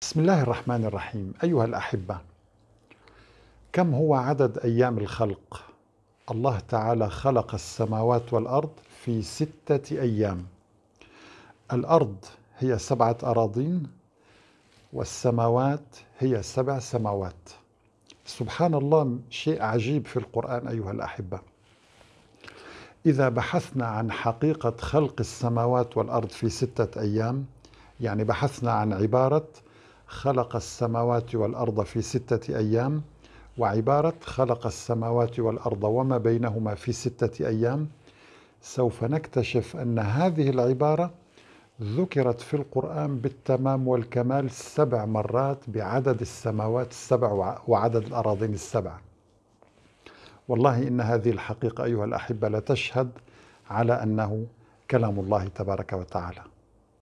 بسم الله الرحمن الرحيم. أيها الأحبة كم هو عدد أيام الخلق؟ الله تعالى خلق السماوات والأرض في ستة أيام. الأرض هي سبعة أراضين والسماوات هي سبع سماوات. سبحان الله شيء عجيب في القرآن أيها الأحبة. إذا بحثنا عن حقيقة خلق السماوات والأرض في ستة أيام يعني بحثنا عن عبارة خلق السماوات والأرض في ستة أيام وعبارة خلق السماوات والأرض وما بينهما في ستة أيام. سوف نكتشف أن هذه العبارة ذكرت في القرآن بالتمام والكمال سبع مرات بعدد السماوات السبع وعدد الأراضين السبع. والله إن هذه الحقيقة أيها الأحبة لتشهد على أنه كلام الله تبارك وتعالى.